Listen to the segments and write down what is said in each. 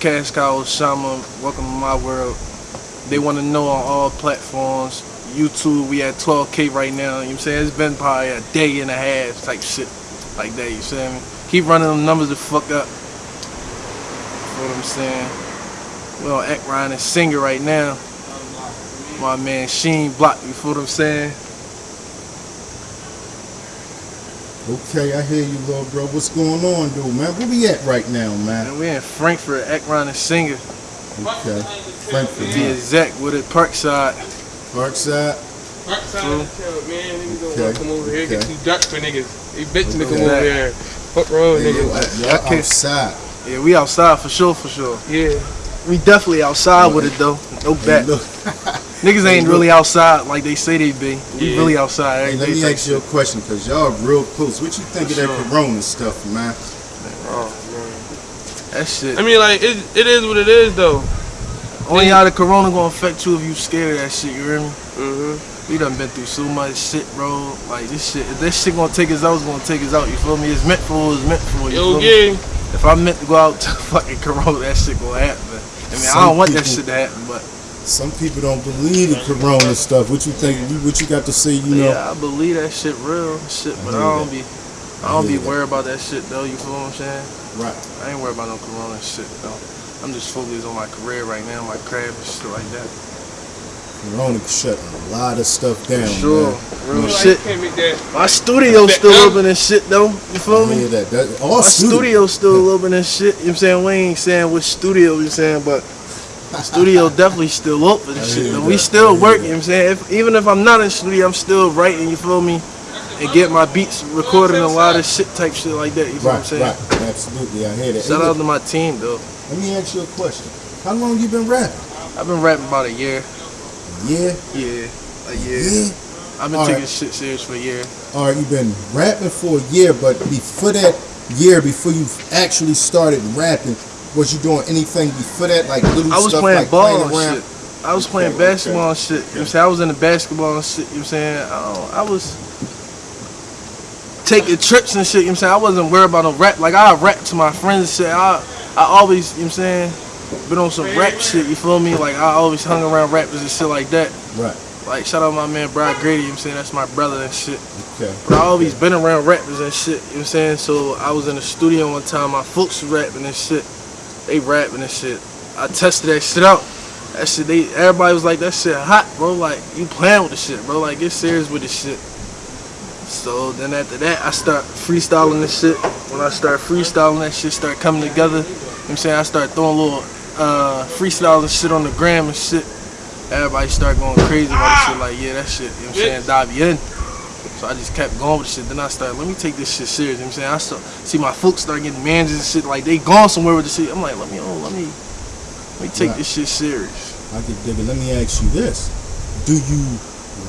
Cash Cow Osama. Welcome to my world. They want to know on all platforms. YouTube, we at 12K right now. You know I'm saying? It's been probably a day and a half type shit like that. You see me? Keep running them numbers to fuck up. You know what I'm saying? We on Act and Singer right now. My man Sheen Block, you feel what I'm saying? Okay, I hear you, little bro. What's going on, dude, man? Where we at right now, man? And we in Frankford, Act Ryan and Singer. Okay. Frankford, To be huh? exact with it, Parkside. Parkside. True. Man, niggas don't Okay, wanna come over here get okay. too dark for niggas. They bitching to come over here. Fuck wrong with Hey, niggas. yo, y'all Okay. outside. Yeah, we outside for sure, for sure. Yeah. We definitely outside with it though. No Hey, bet. look, Niggas ain't really outside like they say they be. We Yeah. really outside hey, every let me ask you a question, because y'all real close. What you think For of that corona stuff, man? Oh, shit. That shit. I mean, like, it, it is what it is, though. Only how the corona gonna affect you if you scared of that shit, you hear me? Mm-hmm. We done been through so much shit, bro. Like this shit, if this shit gonna take us out, it's gonna take us out, you feel me? It's meant for it's meant for, you Yo, feel me? If I'm meant to go out to fucking corona, that shit gonna happen. I mean, I don't want that shit to happen, but Some people don't believe in corona stuff. What you think? You- What you got to say? You know? yeah, I believe that shit real shit, but I, hear don't that. be, I I don't hear be that. worried about that shit though. You feel what I'm saying? Right. I ain't worried about no corona shit though. I'm just focused on my career right now, my craft and shit like that. Corona shutting a lot of stuff down. sure, Man. real Like, shit. can't make that. My studio still open and shit though. You feel I me? hear that. that all My studio. studio still open and shit. You know what I'm saying? We ain't saying which studio, you know I'm saying, but studio definitely still open and shit. though. We still working, you know what I'm saying? If, even if I'm not in studio, I'm still writing, you feel me? And get my beats recorded and a lot of shit type shit like that, you feel Right, what I'm saying? right. Absolutely, I hear that. Shout out to my team though. Let me ask you a question. How long you been rapping? I've been rapping about a year. Yeah. Yeah. A year. Yeah. I've been All taking right. shit serious for a year. All right, you've been rapping for a year, but before that year, before you actually started rapping, was you doing anything before that, like little I was stuff, playing like ball playing and around? shit. I was playing Okay, okay. basketball and shit. You know I was in the basketball and shit. You know what I'm saying? I, I was taking trips and shit. You know what I'm saying? I wasn't worried about no rap. Like, I rap to my friends and shit. I, I always, you know what I'm saying? Been on some rap shit, you feel me? Like, I always hung around rappers and shit like that. Right. Like, shout out my man, Brad Grady, you know what I'm saying? That's my brother and shit. Okay. But I always been around rappers and shit, you know what I'm saying? So I was in the studio one time, my folks rapping and shit. They rapping and shit. I tested that shit out. That shit, they everybody was like, that shit hot, bro. Like, you playing with the shit, bro. Like, get serious with the shit. So then after that, I start freestyling this shit. When I start freestyling, that shit start coming together. You know what I'm saying? I start throwing a little uh, freestyling shit on the gram and shit. Everybody start going crazy about the shit. Like, yeah, that shit, you know what I'm saying? Dive in. So I just kept going with the shit. Then I started, let me take this shit serious. You know what I'm saying? I start, see my folks start getting managers and shit. Like, they gone somewhere with the shit. I'm like, let me, oh, let me, let me take Right. this shit serious. I get dig it. Let me ask you this: Do you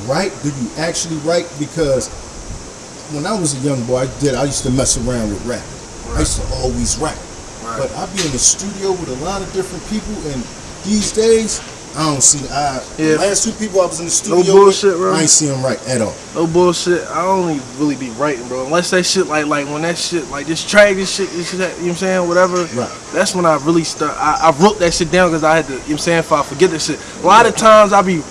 write? Do you actually write? Because when I was a young boy, I did. I used to mess around with rap. I used to always rap. Right. But I'd be in the studio with a lot of different people, and these days I don't see. I Yeah. the last two people I was in the studio No bullshit, with, bro. I ain't see them write at all. No bullshit. I only really be writing, bro. Unless that shit like like when that shit like this track, this shit, this shit, you know what I'm saying? Whatever. Right. That's when I really start. I, I wrote that shit down because I had to. You know what I'm saying? If I forget this shit, a lot of times I be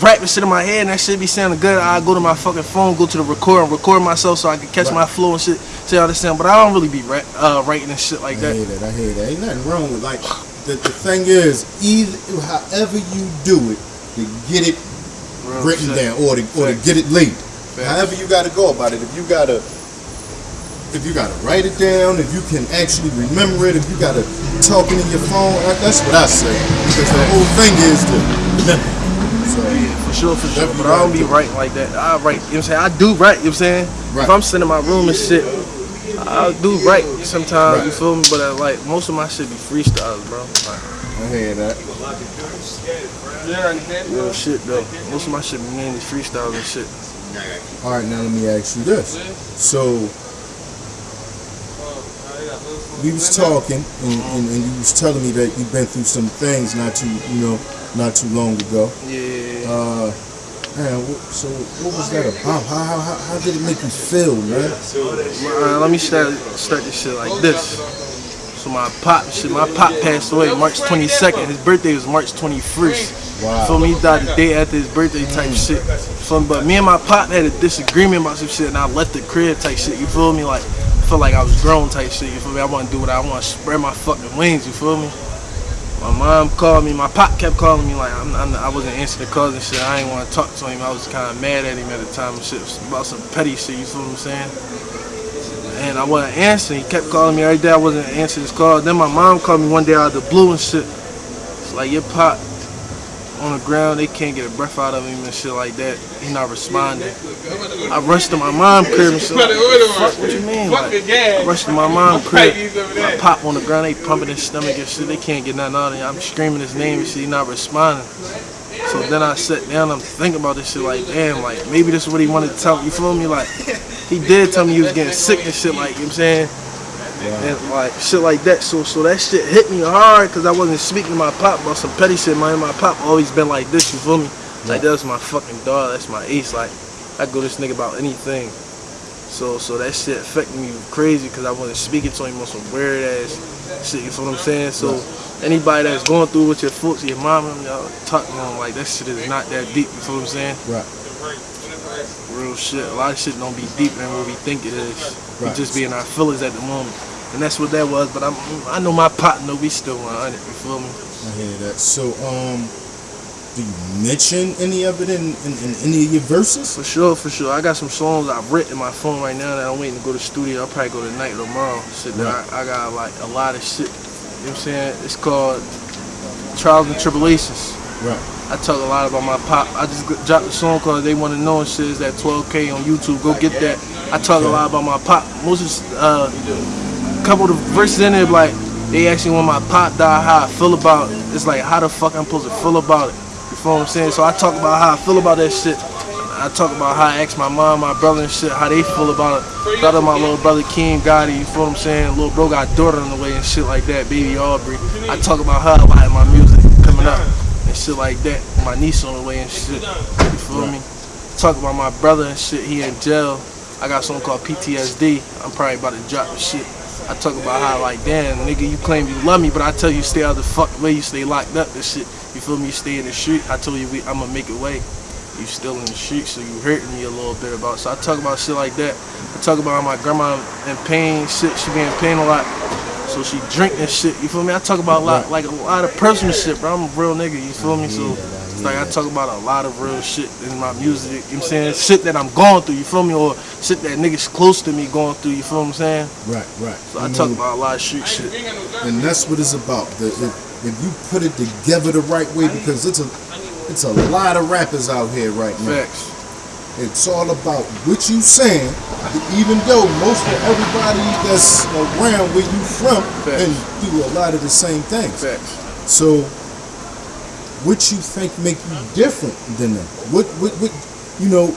rapping shit in my head and that shit be sounding good. I go to my fucking phone, go to the record and record myself so I can catch Right. my flow and shit. See how this sound. But I don't really be uh, writing and shit like I that. I hear that. I hear that. Ain't nothing wrong with like the, the thing is either however you do it to get it Real written shit. down or to, or to get it laid. Facts. However you got to go about it. If you got to if you got to write it down, if you can actually remember it, if you got to talk it in your phone, that's what I say. Because the whole thing is to remember. So, Yeah, for sure, for sure. But I don't be writing like that. I write, you know what I'm saying? I do write, you know what I'm saying? Right. If I'm sitting in my room and shit, I do write sometimes, you Right. feel me? But I, like, most of my shit be freestyles, bro. Like, I hear that. real shit, though. Most of my shit be mainly freestyles and shit. All right, now let me ask you this. So we was talking, and, and, and you was telling me that you've been through some things not too, you know, not too long ago. Yeah. Uh, man, so what was that about? How, how, how, how did it make you feel, man? Uh, let me start, start this shit like this. So my pop, shit, my pop passed away March 22nd. His birthday was March 21st. Wow. Feel me? He died the day after his birthday type shit. Feel me? But me and my pop had a disagreement about some shit, and I left the crib type shit. You feel me? Like, I feel like I was grown type shit. You feel me? I want to do what I want, spread my fucking wings. You feel me? My mom called me. My pop kept calling me like I'm, I'm, I wasn't answering the calls and shit. I didn't want to talk to him. I was kind of mad at him at the time and shit about some petty shit. You feel what I'm saying? And I wasn't answering. He kept calling me every day. I wasn't answering his call. Then my mom called me one day out of the blue and shit. It's like your pop on the ground. They can't get a breath out of him and shit like that. He not responding. I rushed to my mom crib and shit. Like, Fuck, what you mean? Like, I rushed to my mom crib. I pop on the ground. They pumping his stomach and shit. They can't get nothing out of him. I'm screaming his name and shit. He not responding. So then I sat down. I'm thinking about this shit. Like, damn. Like maybe this is what he wanted to tell me. You feel me? Like he did tell me he was getting sick and shit. Like you know what I'm saying. And like shit like that. So so that shit hit me hard because I wasn't speaking to my pop about some petty shit. Man, my pop always been like this. You feel me? Like that's my fucking dog. That's my ace. Like I go this nigga about anything. So so that shit affected me crazy because I wasn't speaking to him on some weird ass shit. You feel what I'm saying? So anybody that's going through with your folks, your mom, and y'all talk to them like that shit is not that deep. You feel what I'm saying? Right. Real shit. A lot of shit don't be deeper than what we think it is. We Right. just be in our feelings at the moment. And that's what that was. But I'm, I know my partner, we still 100. You feel me? I hear that. So, um, do you mention any of it in, in, in any of your verses? For sure, for sure. I got some songs I've written in my phone right now that I'm waiting to go to the studio. I'll probably go tonight or tomorrow. Shit that I, I got like a lot of shit. You know what I'm saying? It's called Trials and Tribulations. Right. I talk a lot about my pop. I just g- dropped a song called They Wanna Know and shit. It's at 12K on YouTube. Go get that. I talk a lot about my pop. Most of uh, a couple of verses in there, like, they actually when my pop died, how I feel about it. It's like, how the fuck I'm supposed to feel about it. You feel what I'm saying? So I talk about how I feel about that shit. I talk about how I asked my mom, my brother and shit, how they feel about it. Out my little brother King Gotti, you feel what I'm saying? Little bro got daughter on the way and shit like that, baby Aubrey. I talk about her in my music coming up and shit like that. My niece on the way and shit. You feel me? Talk about my brother and shit, he in jail. I got something called PTSD. I'm probably about to drop the shit. I talk about how like, damn, nigga, you claim you love me, but I tell you stay out the fuck way, you stay locked up and shit. You feel me? You stay in the street. I told you we, I'ma make it way. You still in the street, so you hurting me a little bit about. So I talk about shit like that. I talk about how my grandma in pain, shit. She be in pain a lot, so she drink and shit. You feel me? I talk about a lot, like a lot of personal shit, bro. I'm a real nigga. You feel me? So it's like I talk about a lot of real shit in my music. You know what I'm saying? Shit that I'm going through. You feel me? Or shit that niggas close to me going through. You feel what I'm saying? Right, right. So I talk about a lot of street shit. and that's what it's about. The, if, if you put it together the right way, because it's a it's a lot of rappers out here right now. Facts. It's all about what you saying, even though most of everybody that's around where you from Facts. and do a lot of the same things. Facts. So, what you think make you different than them? What what what you know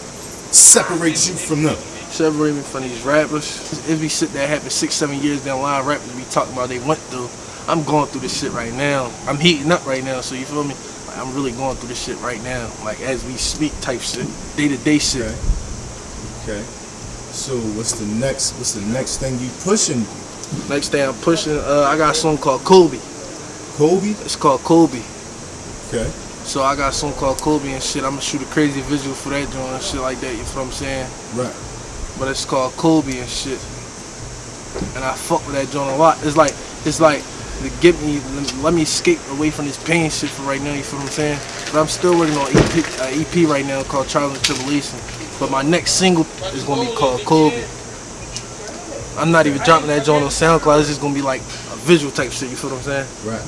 separates you from them? separate me from these rappers. If we sit there happen six, seven years down the line, rappers we talking about they went through. I'm going through this shit right now. I'm heating up right now, so you feel me? Like, I'm really going through this shit right now, like as we speak, type shit, day to day shit. Okay. Okay. So what's the next? What's the next thing you pushing? Next thing I'm pushing, uh, I got a song called Kobe. Kobe. It's called Kobe. Okay. So I got a song called Kobe and shit. I'm gonna shoot a crazy visual for that joint and shit like that. You feel what I'm saying? Right. but it's called Kobe and shit. And I fuck with that joint a lot. It's like it's like to get me let me escape away from this pain shit for right now. You feel what I'm saying? But I'm still working on EP, uh, EP right now called Trials and Tribulation. But my next single is gonna be called Kobe. I'm not even dropping that joint on SoundCloud. It's just gonna be like a visual type shit. You feel what I'm saying? Right.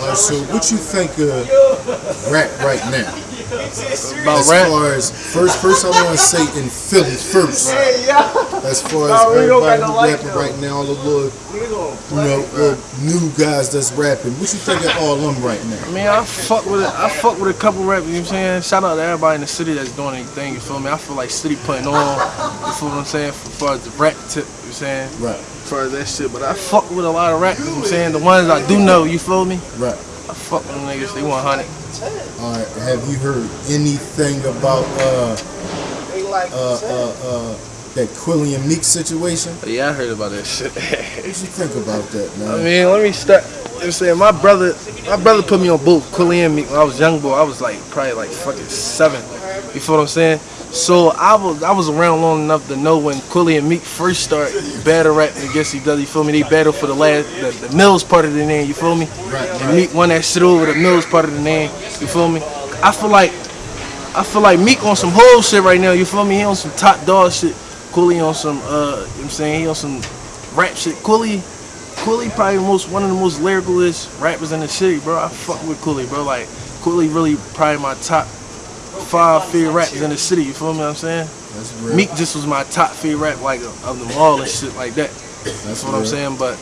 All right. So what you think of rap right now? About as rap. far as first, first I want to say in Philly first. As far as Nah, we don't everybody got no who like rapping them. right now, all the little, you know, little new guys that's rapping. What you think of all them right now? I mean, I fuck with it. I fuck with a couple rappers. You know what I'm saying? Shout out to everybody in the city that's doing anything. You feel me? I feel like city putting on. You feel what I'm saying? As far as the rap tip, you know what I'm saying? Right, As far as that shit, but I fuck with a lot of rappers. You know what I'm saying? The ones I do know. You feel me? right. Fuck with them niggas. They 100. All right. Have you heard anything about uh, uh, uh, uh, that Quilly and Meek situation. Yeah, I heard about that shit. What you think about that, man? I mean, let me start. You know I'm saying? My brother, my brother put me on both Quilly and Meek when I was young boy. I was like probably like fucking seven. You feel what I'm saying? So I was I was around long enough to know when Quilly and Meek first start battle rapping against each other. You feel me? They battled for the last the, the Mills part of the name. You feel me? Right, And Meek won that shit over the Mills part of the name. You feel me? I feel like I feel like Meek on some whole shit right now. You feel me? He on some top dog shit. Quilly on some uh, you know what I'm saying he on some rap shit. Quilly, Quilly probably most one of the most lyricalist rappers in the city, bro. I fuck with Quilly, bro. Like Quilly really probably my top five favorite rappers in the city. You feel me? What I'm saying That's real. Meek just was my top favorite rap like of them all and shit like that. That's That's what I'm saying. But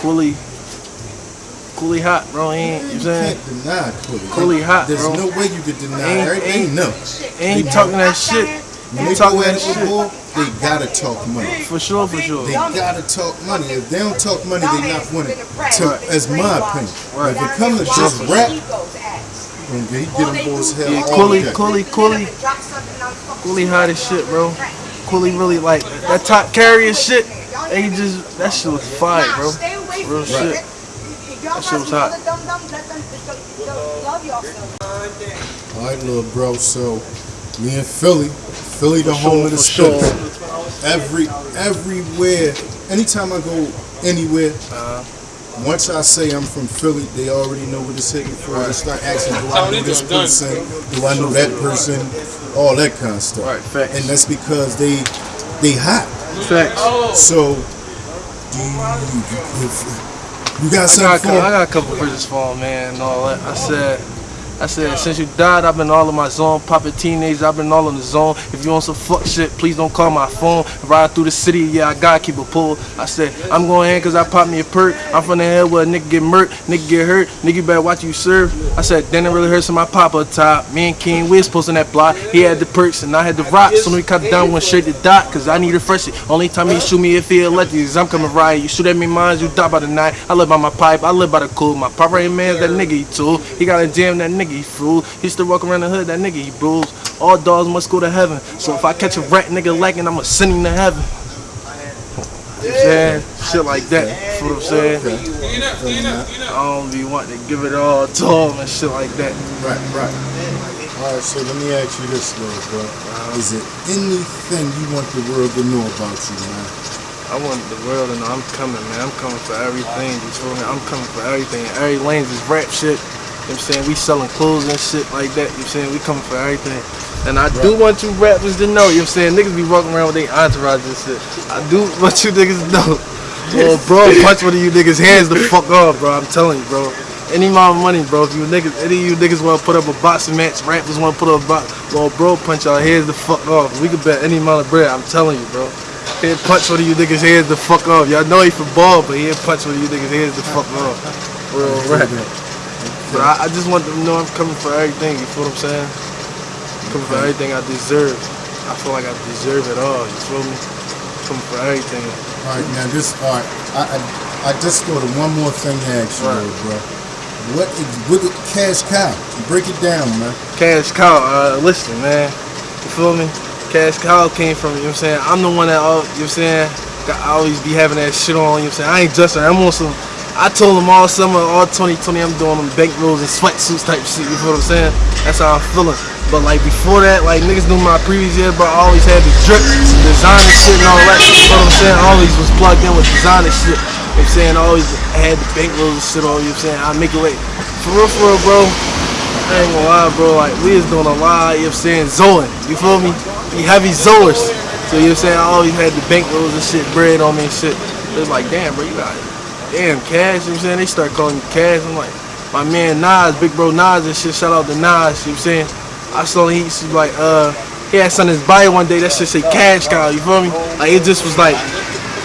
Quilly, Quilly hot, bro. He ain't you You saying? can't deny Quilly. Quilly hot, There's bro. no way you could deny Ain't- everything. ain't- No. And he talking that shit. When they talking go at that shit. bull, they gotta talk money. For sure, for sure. They gotta talk money. If they don't talk money, they not winning. To, as my opinion. Right. If it comes to just rap, okay, he get them boys hell Yeah, all Quilly, day. Quilly, Quilly, Quilly hot as shit, bro. Quilly really like that top carrier shit. And he just that shit was fire, bro. Real shit. That shit was hot. All right, little bro. So me and Philly. Philly, the For home sure, of the for sure. Every everywhere, anytime I go anywhere, Uh, once I say I'm from Philly, they already know what it's hitting for. They start asking, do I know this person? Do I know that person? All that kind of stuff. Right, facts. And that's because they they hot. facts. So, do you, if, you got I something got, for I 'em? got a couple bridges for him, man, and all that. I said, I said, since you died, I've been all in my zone. Popping teenagers, I've been all in the zone. If you want some fuck shit, please don't call my phone. Ride through the city, yeah, I gotta keep a pull. I said, I'm going in cause I popped me a perk. I'm from the head where a nigga get murked, nigga get hurt, nigga better watch you serve. I said, then it really hurts so my papa top. Me and King, we was posting that block. He had the perks and I had the rocks. So we cut it down, went straight to dot, cause I need a fresh shit. Only time he shoot me if he elected is I'm coming right. You shoot at me mines, you die by the night. I live by my pipe, I live by the cool. My papa ain't man's that nigga he tool. He got a jam, that nigga he fool. He still walk around the hood, that nigga he bruised. All dogs must go to heaven. So if I catch a rat nigga lacking, I'ma send him to heaven. You know what I'm saying? Shit like that. You know what I'm saying? I don't be wanting to give it all to him and shit like that. Right, right. All right, so let me ask you this, little bro. Uh-huh. Is it anything you want the world to know about you, man? I want the world to know I'm coming, man. I'm coming for everything. You feel me? I'm coming for everything. Every lane's is rap shit. You know what I'm saying? We selling clothes and shit like that. You know what I'm saying? We coming for everything. And I do want you rappers to know, you know what I'm saying? Niggas be walking around with their entourage and shit. I do want you niggas to know. Well, bro, punch one of you niggas' hands the fuck off, bro. I'm telling you, bro. Any amount of money, bro. If you niggas, any of you niggas want to put up a boxing match, rappers want to put up a box, well, bro, punch y'all heads the fuck off. We could bet any amount of bread. I'm telling you, bro. He'd punch one of you niggas' heads the fuck off. Y'all know he for ball, but he'd punch one of you niggas' heads the fuck off. Real rap. But I, I just want them to know I'm coming for everything. You feel what I'm saying? Coming for everything I deserve. I feel like I deserve it all. You feel me? Coming for everything. All right, now this. All right, I I, I just thought of one more thing to ask you, Right. bro. What is what is cash cow? Break it down, man. Cash Cow, uh, listen, man. You feel me? Cash Cow came from, you know what I'm saying? I'm the one that, all, you know what I'm saying? I always be having that shit on, you know what I'm saying? I ain't just, I'm on some, I told them all summer, all 2020, I'm doing them bank rolls and sweatsuits type shit, you feel what I'm saying? That's how I'm feeling. But like before that, like niggas knew my previous year, but I always had the drip, some designer shit and all that. You know what I'm saying? I always was plugged in with designer shit. You know what I'm saying? I always had the bank rolls and shit on, you know what I'm saying? I make it like, for real, for real, bro. I ain't gonna lie, bro. Like, we was doing a lot, you know what I'm saying, Zoing. You feel me? We heavy Zoers. So, you know what I'm saying? I always had the bank rolls and shit, bread on me and shit. It was like, damn, bro, you got damn cash. You know what I'm saying? They start calling me cash. I'm like, my man Nas, big bro Nas and shit. Shout out to Nas, you know what I'm saying? I saw he to be like, uh, he had something in his one day that shit say cash cow, you feel me? Like, it just was like,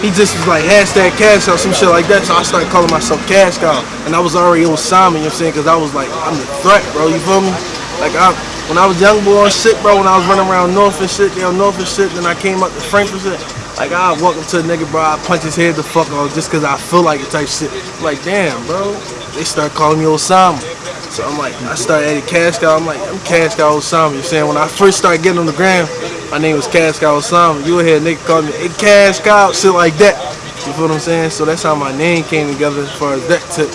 he just was like hashtag cash out, some shit like that. So I started calling myself cash cow. And I was already Simon, you know what I'm saying? Because I was like, I'm the threat, bro, you feel me? Like, I, when I was young boy and shit, bro, when I was running around North and shit, down North and shit, then I came up to Frankford shit. Like, I walk up to a nigga, bro, I punch his head the fuck off just because I feel like it type shit. Like, damn, bro. They start calling me Osama. So I'm like, I started adding cash cow. I'm like, I'm cash cow Osama. You saying? When I first started getting on the gram, my name was Cash Cow Osama. You would hear a nigga call me, hey Cash Cow, shit like that. You feel what I'm saying? So that's how my name came together as far as that tip.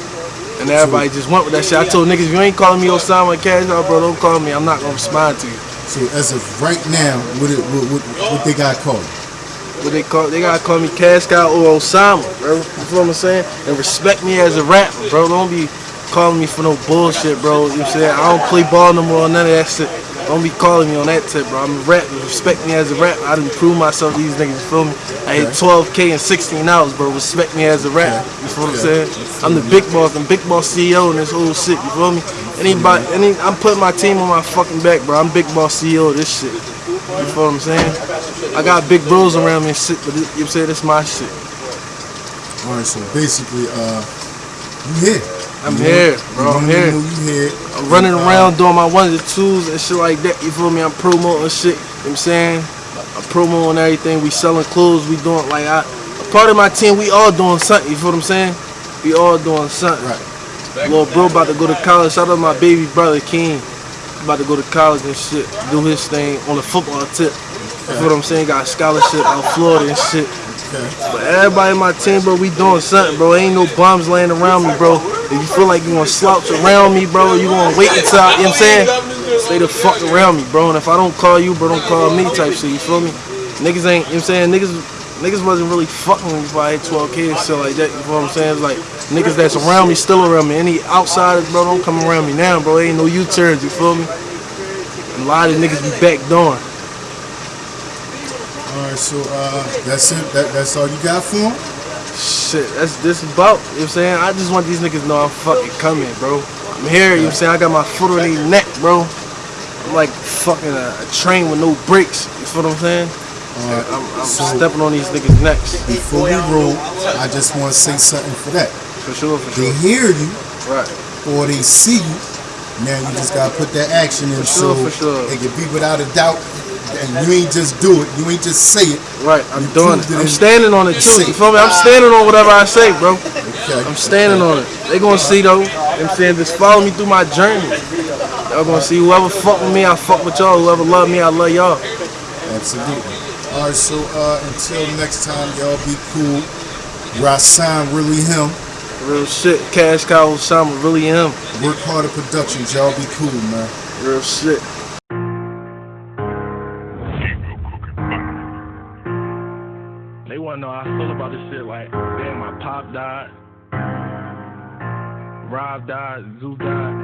And everybody just went with that shit. I told niggas, if you ain't calling me Osama Cash Cow, bro, don't call me. I'm not gonna respond to you. So as of right now, what it, what, what, what they got called? What they call they gotta call me Cash or Osama, bro. You feel what I'm saying? And respect me as a rapper, bro. Don't be calling me for no bullshit, bro. You know what I'm saying? I don't play ball no more, none of that shit. Don't be calling me on that tip, bro. I'm a rapper. Respect me as a rapper. I done prove myself to these niggas, you feel me? I hit 12K in 16 hours, bro. Respect me as a rapper. You feel what I'm saying? I'm the big boss, I'm big boss CEO in this whole shit, you feel me? Anybody, any, I'm putting my team on my fucking back, bro. I'm big boss CEO of this shit. You feel what I'm saying? I got big bros around me and shit, but this, you know what I'm saying? This my shit. All right, so basically, uh, you here? I'm You here, bro. I'm here. Here? I'm running around doing my ones and twos and shit like that. You feel me? I'm promoting shit. You know what I'm saying? I'm promoting everything. We selling clothes. We doing like I. A part of my team. We all doing something. You feel what I'm saying? We all doing something. Right. Little bro about to go to college. Shout out to my baby brother King. About to go to college and shit. Do his thing on the football tip. You feel what I'm saying? Got a scholarship out Florida and shit. But everybody in my team, bro, we doing something, bro. Ain't no bombs laying around me, bro. If you feel like you gonna slouch around me, bro, you gonna wait until, I, you know what I'm saying? Stay the fuck around me, bro. And if I don't call you, bro, don't call me type shit, you feel me? Niggas ain't, you know what I'm saying? Niggas, niggas wasn't really fucking with me before I hit 12K and shit like that, you feel what I'm saying? It's like, niggas that's around me still around me. Any outsiders, bro, don't come around me now, bro. Ain't no U-turns, you feel me? A lot of niggas be back door. All right, so uh, that's it. That, that's all you got for him? Shit, that's this about. You know what I'm saying? I just want these niggas to know I'm fucking coming, bro. I'm here, you know what I'm saying? I got my foot on their neck, bro. I'm like fucking a, a train with no brakes. You feel what I'm saying? Right. I'm, I'm so stepping on these niggas' necks. before we roll, I just want to say something for that. For sure, for They sure. hear you Right. or they see you. Now you just gotta put that action in, sure, so for sure. it can be without a doubt. And you ain't just do it. You ain't just say it. Right, I'm You doing it. it I'm standing on it too. You feel me? I'm standing on whatever I say, bro. Okay. I'm standing on it. They gonna see though. I'm saying? Just follow me through my journey. Y'all gonna see whoever fuck with me, I fuck with y'all. Whoever love me, I love y'all. Absolutely. All right. So uh, until next time, y'all be cool. Rasan really him. Real shit. Cash Cow Osama really him. Work harder productions. Y'all be cool, man. Real shit. Rob died. Zoo died.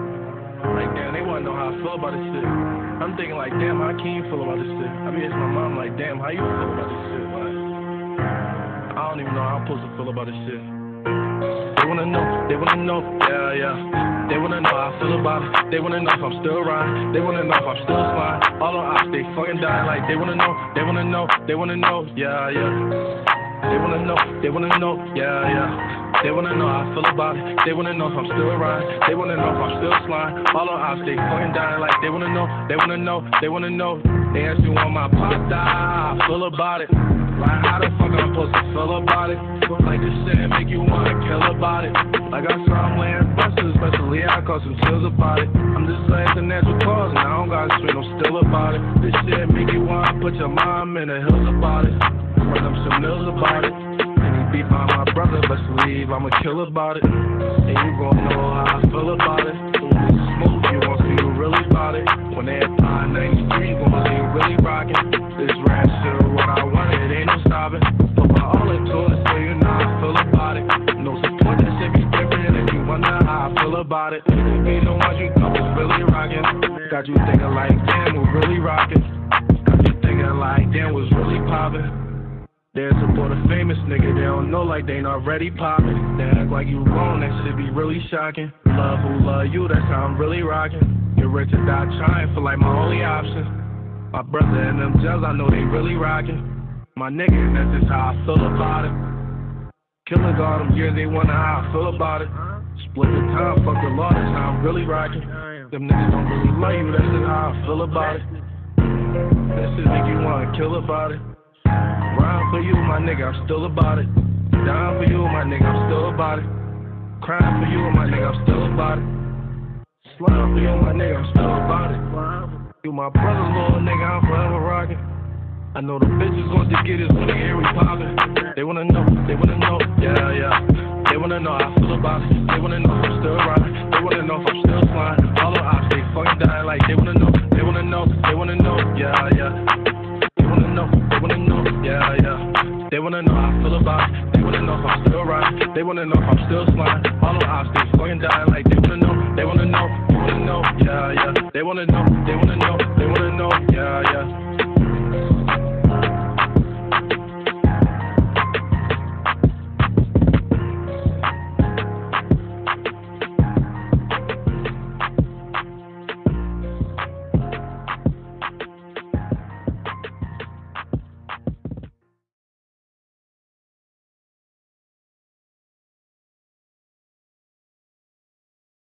Like, damn, they wanna know how I feel about this shit. I'm thinking, like, damn, how can you feel about this shit? I be asking my mom, like, damn, how you feel about this shit? Like, I don't even know how I'm supposed to feel about this shit. They wanna know, they wanna know, yeah, yeah. They wanna know how I feel about it. They wanna know if I'm still riding. They wanna know if I'm still flying. All on ops, they fucking dying. Like they wanna know, they wanna know, they wanna know, yeah, yeah. They wanna know, they wanna know, yeah, yeah. They wanna know how I feel about it. They wanna know if I'm still riding. They wanna know if I'm still flying. All on ops, they fucking dying. Like they wanna know, they wanna know, they wanna know. They ask me when my pop I feel about it. Like how the fuck I'm supposed to feel about it? Like this shit make you wanna kill about it. Like I saw I'm laying buses, especially I caught some chills about it. I'm just saying the natural cause and I don't got straight, I'm still about it. This shit make you wanna put your mom in the hills about it. Run up some about it. Beat by my brother, best believe I'ma kill about it. And you gon' know how I feel about it. Smoke, you gon' see who really about it. When they at 93, you gon' see really rockin'. This rap shit, what I wanted, ain't no stopping. Put my all into it, so you know I feel about it. No support, that shit be different if you wonder how I feel about it. Be the ones you know is really rockin'. Got you thinking like, damn, we really rockin'. Got you thinking like, damn, was really poppin'. Support a famous nigga, they don't know like they ain't already poppin'. They act like you wrong, that shit be really shocking. Love who love you, that's how I'm really rockin'. Get rich or die trying, feel like my only option. My brother and them gels, I know they really rockin'. My nigga, that's just how I feel about it. Killers all them years, they wonder how I feel about it. Split the time, fuck the law, that's how I'm really rockin'. Them niggas don't really love you, that's just how I feel about it. That shit make you wanna kill about it. Rhyme for you, my nigga, I'm still about it. Down for you, my nigga, I'm still about it. Crying for you, my nigga, I'm still about it. Slime for you, my nigga, I'm still about it. You my brother, little nigga, I'm forever rocking. I know the bitches want to get us when they hear poppin'. They wanna know, they wanna know, yeah, yeah. They wanna know how I feel about it. They wanna know if I'm still riding. They wanna know if I'm still sliding. All the ops, they fucking dying like they wanna know, they wanna know, they wanna know, yeah, yeah. Wanna know how I feel about. They wanna know if I'm still riding. They wanna know if I'm still sliding. All the ops, they fucking dying like they wanna know, they wanna know, they wanna know, yeah, yeah. They wanna know, they wanna know, they wanna know, yeah, yeah.